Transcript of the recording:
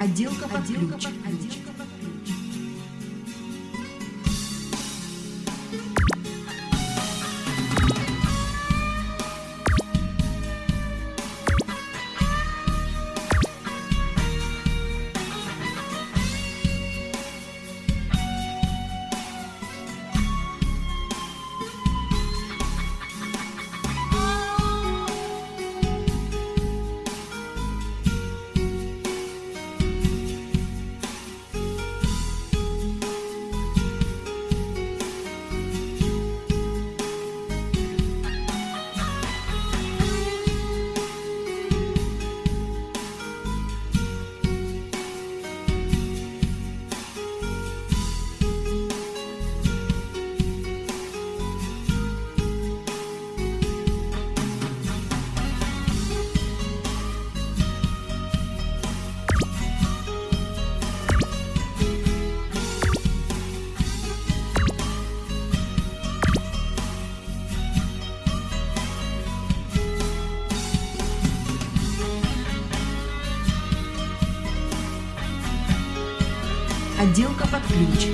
Отделка под ключ. Отделка под ключ.